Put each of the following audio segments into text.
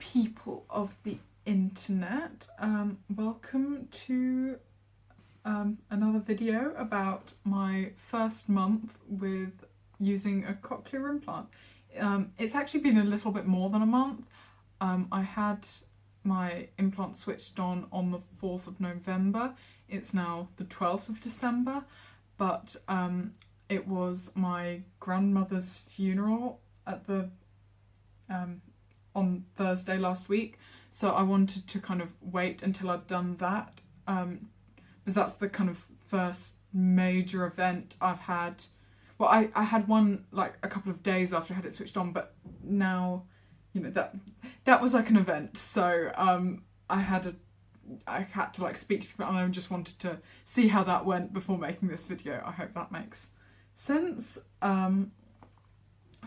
people of the internet. Um, welcome to um, another video about my first month with using a cochlear implant. Um, it's actually been a little bit more than a month. Um, I had my implant switched on on the 4th of November. It's now the 12th of December, but um, it was my grandmother's funeral at the um, on Thursday last week. So I wanted to kind of wait until I'd done that um, because that's the kind of first major event I've had. Well, I, I had one like a couple of days after I had it switched on, but now, you know, that that was like an event. So um, I had a I had to like speak to people and I just wanted to see how that went before making this video. I hope that makes sense. Um,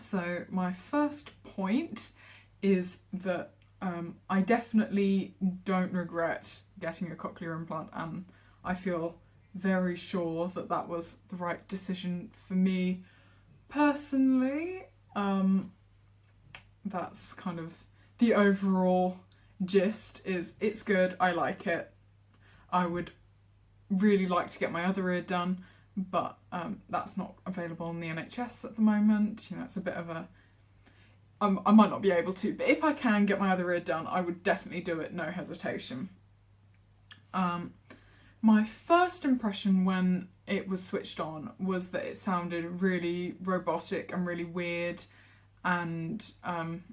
so my first point is that um, I definitely don't regret getting a cochlear implant and I feel very sure that that was the right decision for me personally. Um, that's kind of the overall gist is it's good, I like it. I would really like to get my other ear done but um, that's not available on the NHS at the moment. You know, it's a bit of a I might not be able to, but if I can get my other ear done, I would definitely do it, no hesitation. Um, my first impression when it was switched on was that it sounded really robotic and really weird, and um,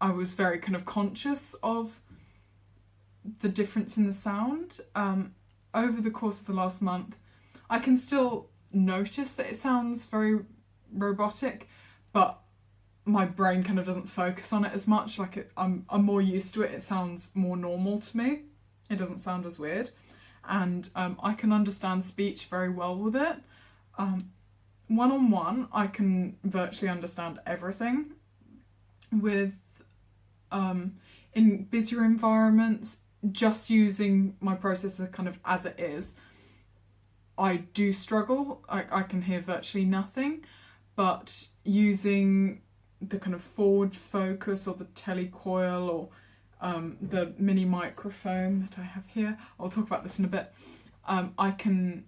I was very kind of conscious of the difference in the sound. Um, over the course of the last month, I can still notice that it sounds very robotic, but my brain kind of doesn't focus on it as much. Like it, I'm, I'm more used to it. It sounds more normal to me. It doesn't sound as weird. And um, I can understand speech very well with it. Um, one on one, I can virtually understand everything. With um, in busier environments, just using my processor kind of as it is, I do struggle. I, I can hear virtually nothing, but using the kind of forward focus or the telecoil or um, the mini microphone that I have here, I'll talk about this in a bit, um, I can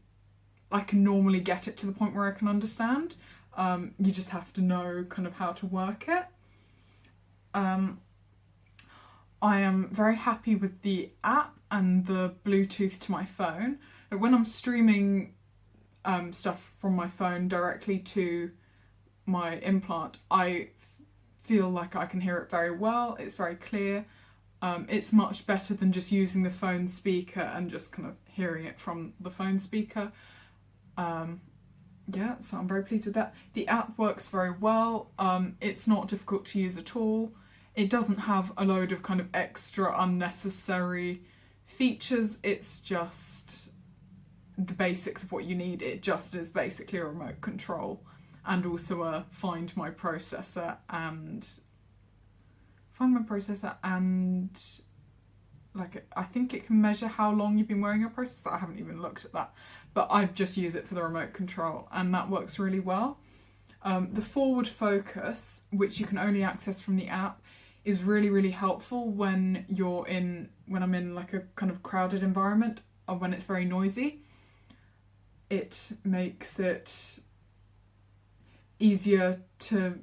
I can normally get it to the point where I can understand. Um, you just have to know kind of how to work it. Um, I am very happy with the app and the Bluetooth to my phone. When I'm streaming um, stuff from my phone directly to my implant, I feel like I can hear it very well. It's very clear. Um, it's much better than just using the phone speaker and just kind of hearing it from the phone speaker. Um, yeah, so I'm very pleased with that. The app works very well. Um, it's not difficult to use at all. It doesn't have a load of kind of extra unnecessary features. It's just the basics of what you need. It just is basically a remote control and also a find my processor and find my processor and like I think it can measure how long you've been wearing your processor. I haven't even looked at that, but I just use it for the remote control and that works really well. Um, the forward focus, which you can only access from the app, is really really helpful when you're in when I'm in like a kind of crowded environment or when it's very noisy. It makes it easier to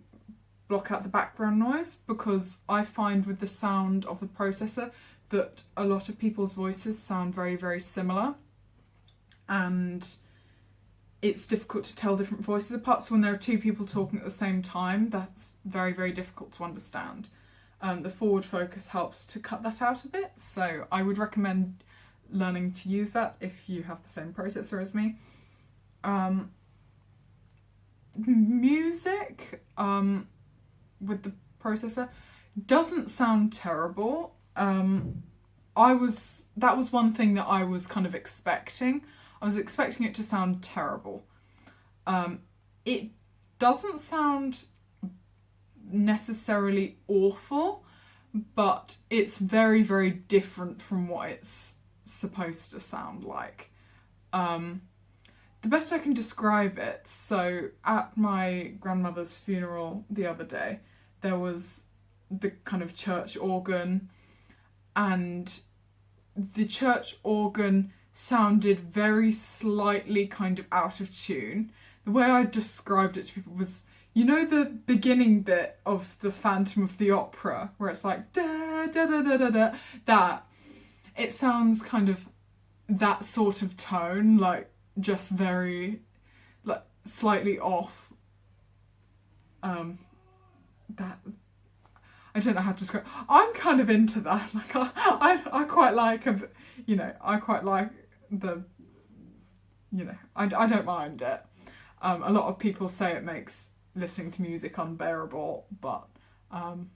block out the background noise because I find with the sound of the processor that a lot of people's voices sound very very similar and it's difficult to tell different voices apart so when there are two people talking at the same time that's very very difficult to understand. Um, the forward focus helps to cut that out a bit so I would recommend learning to use that if you have the same processor as me. Um, music um, with the processor doesn't sound terrible. Um, I was that was one thing that I was kind of expecting. I was expecting it to sound terrible. Um, it doesn't sound necessarily awful, but it's very very different from what it's supposed to sound like. Um, the best way I can describe it, so at my grandmother's funeral the other day, there was the kind of church organ, and the church organ sounded very slightly kind of out of tune. The way I described it to people was you know the beginning bit of the Phantom of the Opera where it's like da da da da da da that it sounds kind of that sort of tone like just very like slightly off um that I don't know how to describe I'm kind of into that like I I, I quite like a you know I quite like the you know I, I don't mind it. Um, a lot of people say it makes listening to music unbearable, but um,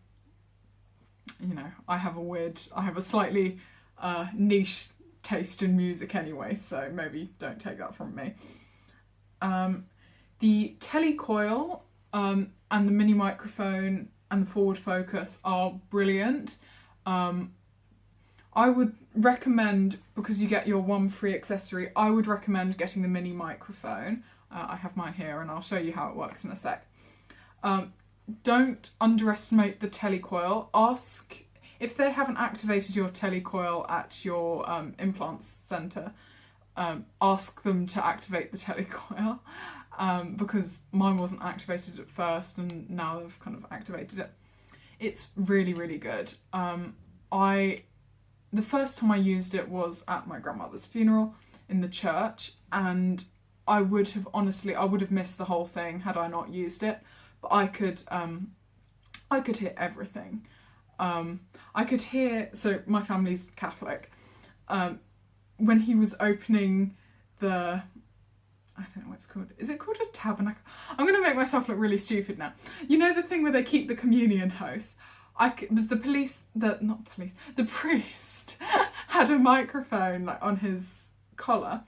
you know, I have a weird, I have a slightly uh, niche taste in music anyway, so maybe don't take that from me. Um, the telecoil um, and the mini microphone and the forward focus are brilliant. Um, I would recommend, because you get your one free accessory, I would recommend getting the mini microphone. Uh, I have mine here and I'll show you how it works in a sec. Um, don't underestimate the telecoil. Ask if they haven't activated your telecoil at your um, implants centre. Um, ask them to activate the telecoil um, because mine wasn't activated at first and now they've kind of activated it. It's really really good. Um, I the first time I used it was at my grandmother's funeral in the church and I would have honestly I would have missed the whole thing had I not used it but I could um, I could hear everything. Um, I could hear so my family's Catholic. Um, when he was opening the I don't know what it's called. Is it called a tabernacle? I'm going to make myself look really stupid now. You know the thing where they keep the communion hosts? I was the police, the not police, the priest had a microphone like on his collar,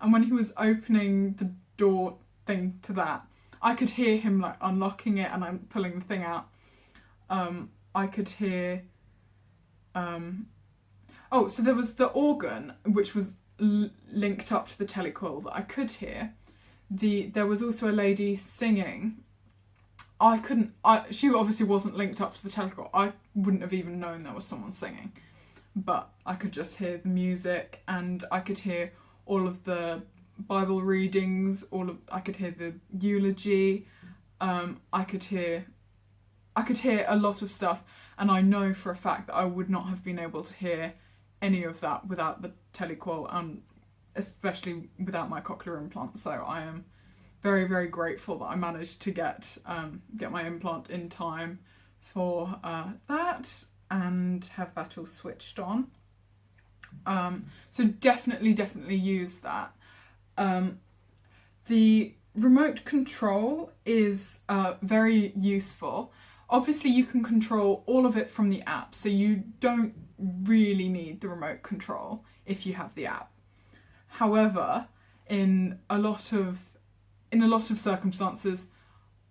and when he was opening the door thing to that, I could hear him like unlocking it and I'm pulling the thing out. Um, I could hear. Um, oh, so there was the organ which was linked up to the telecoil that I could hear. The there was also a lady singing. I couldn't. I she obviously wasn't linked up to the telecoil. I wouldn't have even known there was someone singing, but I could just hear the music and I could hear all of the Bible readings, all of I could hear the eulogy, um, I could hear I could hear a lot of stuff and I know for a fact that I would not have been able to hear any of that without the telecoil and especially without my cochlear implant. So I am very very grateful that I managed to get um, get my implant in time for uh, that and have that all switched on. Um, so definitely definitely use that. Um, the remote control is uh, very useful. Obviously you can control all of it from the app, so you don't really need the remote control if you have the app. However, in a lot of in a lot of circumstances,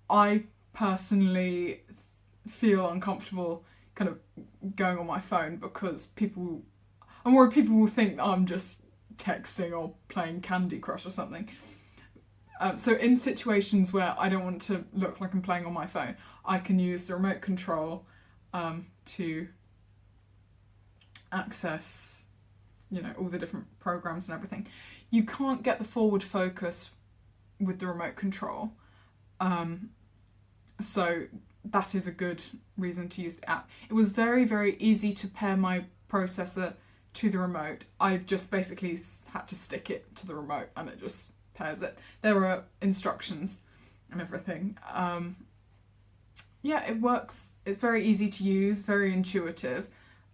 I personally feel uncomfortable kind of going on my phone because people I'm worried people will think I'm just texting or playing Candy Crush or something. Um, so in situations where I don't want to look like I'm playing on my phone, I can use the remote control um, to access, you know, all the different programs and everything. You can't get the forward focus with the remote control. Um, so that is a good reason to use the app. It was very, very easy to pair my processor to the remote. I just basically had to stick it to the remote and it just pairs it. There were instructions and everything. Um, yeah, it works. It's very easy to use, very intuitive,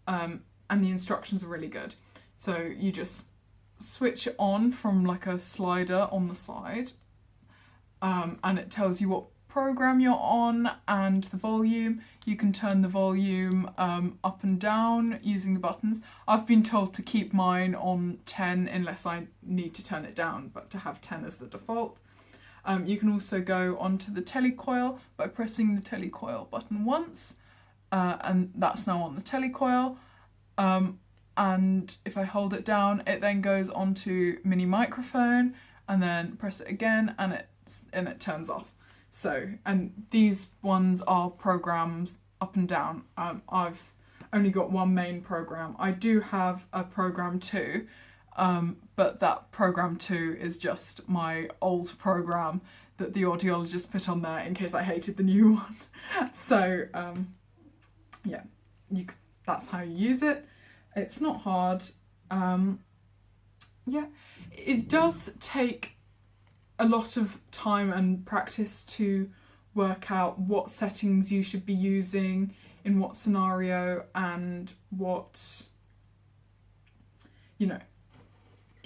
um, and the instructions are really good. So you just switch it on from like a slider on the side um, and it tells you what program you're on and the volume. You can turn the volume um, up and down using the buttons. I've been told to keep mine on 10 unless I need to turn it down, but to have 10 as the default. Um, you can also go onto the telecoil by pressing the telecoil button once, uh, and that's now on the telecoil. Um, and if I hold it down, it then goes onto mini microphone, and then press it again, and it and it turns off. So, and these ones are programs up and down. Um, I've only got one main program. I do have a program two, um, but that program two is just my old program that the audiologist put on there in case I hated the new one. so um, yeah, you that's how you use it. It's not hard. Um, yeah, it does take a lot of time and practice to work out what settings you should be using in what scenario and what you know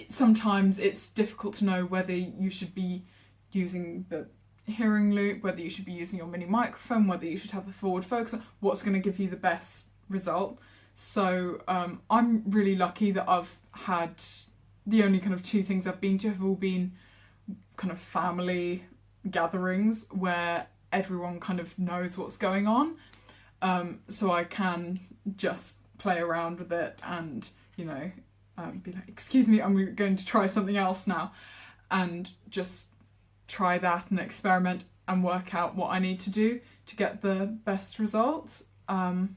sometimes it's difficult to know whether you should be using the hearing loop, whether you should be using your mini microphone, whether you should have the forward focus, what's going to give you the best result. So um, I'm really lucky that I've had the only kind of two things I've been to have all been kind of family gatherings where everyone kind of knows what's going on. Um, so I can just play around with it and, you know, um, be like, excuse me, I'm going to try something else now. And just try that and experiment and work out what I need to do to get the best results um,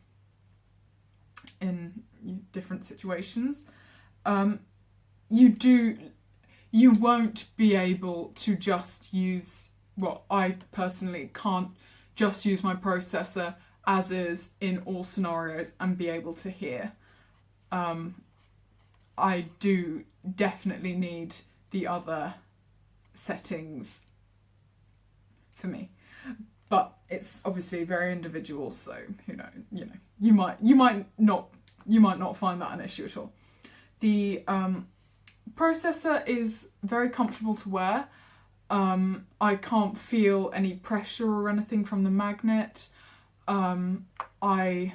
in different situations. Um, you do, you won't be able to just use, well, I personally can't just use my processor as is in all scenarios and be able to hear. Um, I do definitely need the other settings for me. But it's obviously very individual, so who knows, you know, you might you might not you might not find that an issue at all. The um, processor is very comfortable to wear. Um, I can't feel any pressure or anything from the magnet. Um, I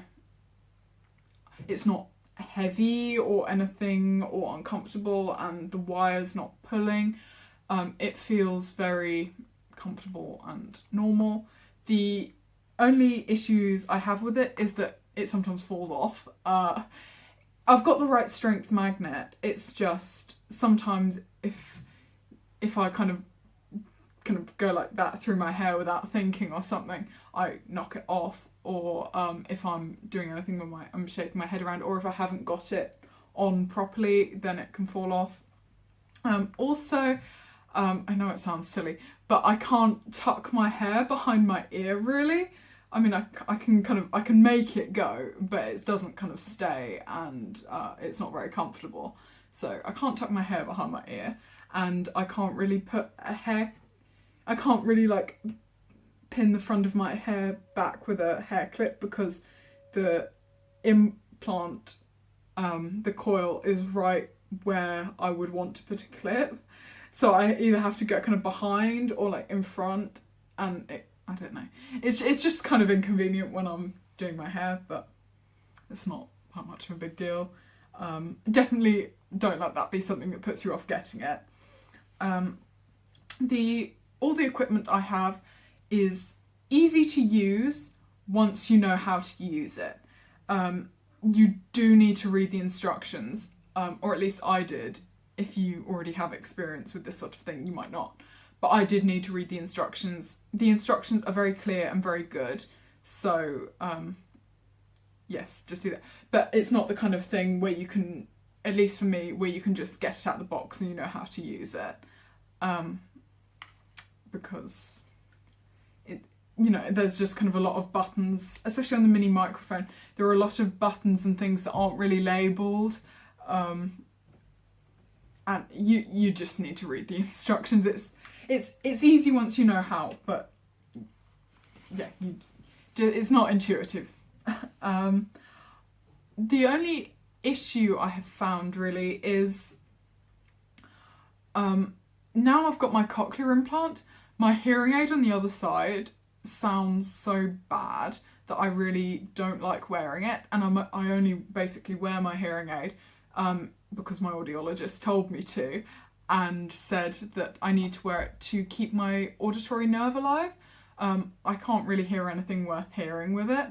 it's not heavy or anything or uncomfortable and the wire's not pulling. Um, it feels very comfortable and normal. The only issues I have with it is that it sometimes falls off. Uh, I've got the right strength magnet. It's just sometimes if if I kind of kind of go like that through my hair without thinking or something, I knock it off. Or um, if I'm doing anything with my I'm shaking my head around, or if I haven't got it on properly, then it can fall off. Um, also, um, I know it sounds silly, but I can't tuck my hair behind my ear really. I mean, I, I can kind of, I can make it go, but it doesn't kind of stay and uh, it's not very comfortable. So I can't tuck my hair behind my ear and I can't really put a hair, I can't really like pin the front of my hair back with a hair clip because the implant, um, the coil is right where I would want to put a clip. So I either have to go kind of behind or like in front and it, I don't know. It's, it's just kind of inconvenient when I'm doing my hair, but it's not that much of a big deal. Um, definitely don't let that be something that puts you off getting it. Um, the All the equipment I have is easy to use once you know how to use it. Um, you do need to read the instructions, um, or at least I did, if you already have experience with this sort of thing, you might not. But I did need to read the instructions. The instructions are very clear and very good. So, um, yes, just do that. But it's not the kind of thing where you can, at least for me, where you can just get it out of the box and you know how to use it. Um, because you know, there's just kind of a lot of buttons, especially on the mini microphone. There are a lot of buttons and things that aren't really labelled. Um, and you you just need to read the instructions. It's it's it's easy once you know how, but yeah, you, it's not intuitive. um, the only issue I have found really is um, now I've got my cochlear implant, my hearing aid on the other side sounds so bad that I really don't like wearing it and I'm, I only basically wear my hearing aid um, because my audiologist told me to and said that I need to wear it to keep my auditory nerve alive. Um, I can't really hear anything worth hearing with it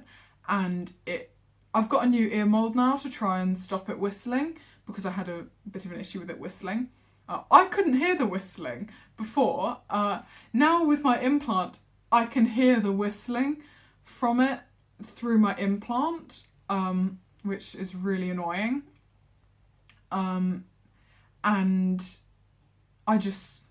and it I've got a new ear mold now to try and stop it whistling because I had a bit of an issue with it whistling. Uh, I couldn't hear the whistling before. Uh, now with my implant I can hear the whistling from it through my implant, um, which is really annoying. Um, and I just,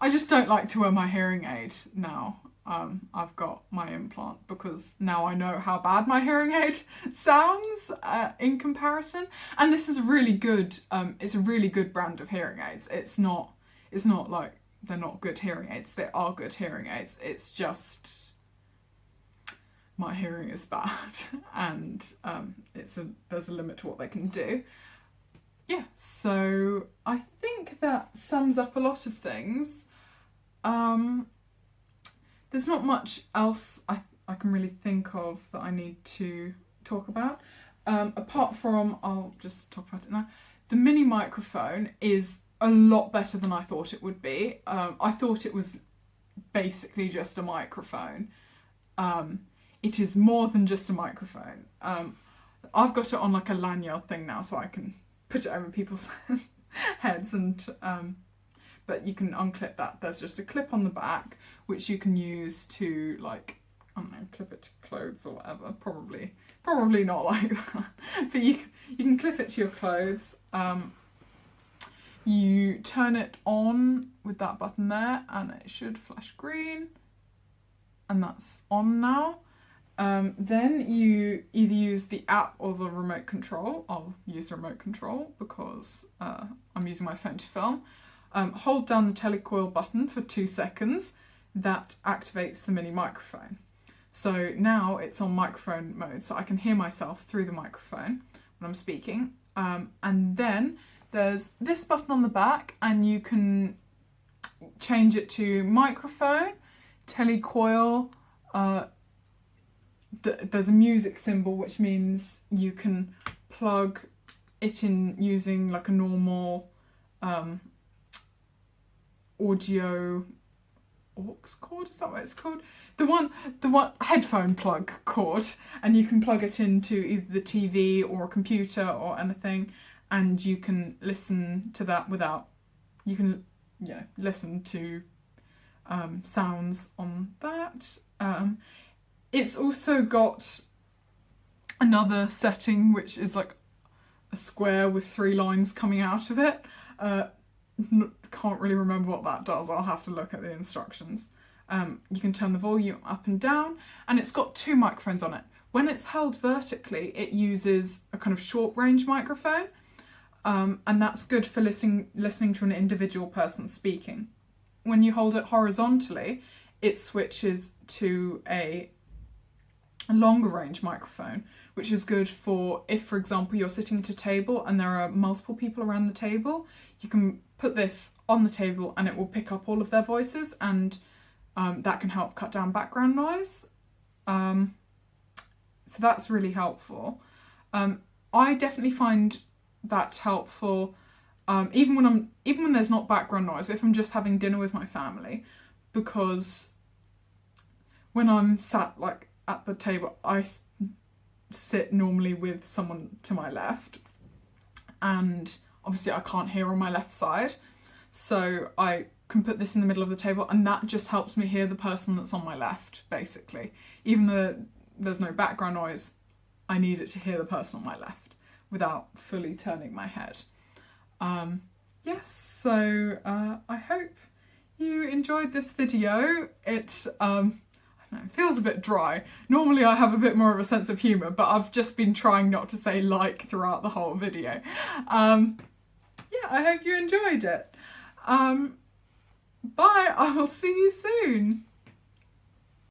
I just don't like to wear my hearing aid now. Um, I've got my implant because now I know how bad my hearing aid sounds uh, in comparison. And this is really good. Um, it's a really good brand of hearing aids. It's not. It's not like they're not good hearing aids. They are good hearing aids. It's just my hearing is bad and um, it's a there's a limit to what they can do. Yeah, so I think that sums up a lot of things. Um, there's not much else I, I can really think of that I need to talk about. Um, apart from, I'll just talk about it now, the mini microphone is a lot better than I thought it would be. Um, I thought it was basically just a microphone. Um, it is more than just a microphone. Um, I've got it on like a lanyard thing now so I can put it over people's heads and um, but you can unclip that. There's just a clip on the back which you can use to like I don't know, clip it to clothes or whatever. Probably, probably not like that. but you you can clip it to your clothes. Um, you turn it on with that button there, and it should flash green, and that's on now. Um, then you either use the app or the remote control. I'll use the remote control because uh, I'm using my phone to film. Um, hold down the telecoil button for two seconds. That activates the mini microphone. So now it's on microphone mode, so I can hear myself through the microphone when I'm speaking. Um, and then there's this button on the back, and you can change it to microphone, telecoil, uh, there's a music symbol which means you can plug it in using like a normal um, audio aux cord? Is that what it's called? The one the one headphone plug cord and you can plug it into either the TV or a computer or anything and you can listen to that without you can yeah listen to um, sounds on that um, it's also got another setting which is like a square with three lines coming out of it. Uh, can't really remember what that does, I'll have to look at the instructions. Um, you can turn the volume up and down and it's got two microphones on it. When it's held vertically it uses a kind of short range microphone um, and that's good for listening, listening to an individual person speaking. When you hold it horizontally it switches to a longer range microphone, which is good for if, for example, you're sitting at a table and there are multiple people around the table, you can put this on the table and it will pick up all of their voices and um, that can help cut down background noise. Um, so that's really helpful. Um, I definitely find that helpful. Um, even when I'm even when there's not background noise, if I'm just having dinner with my family, because when I'm sat like at the table, I sit normally with someone to my left, and obviously I can't hear on my left side, so I can put this in the middle of the table, and that just helps me hear the person that's on my left, basically. Even though there's no background noise, I need it to hear the person on my left without fully turning my head. Um, yes, so uh, I hope you enjoyed this video. It um, it feels a bit dry. Normally I have a bit more of a sense of humour, but I've just been trying not to say like throughout the whole video. Um, yeah, I hope you enjoyed it. Um, bye, I will see you soon.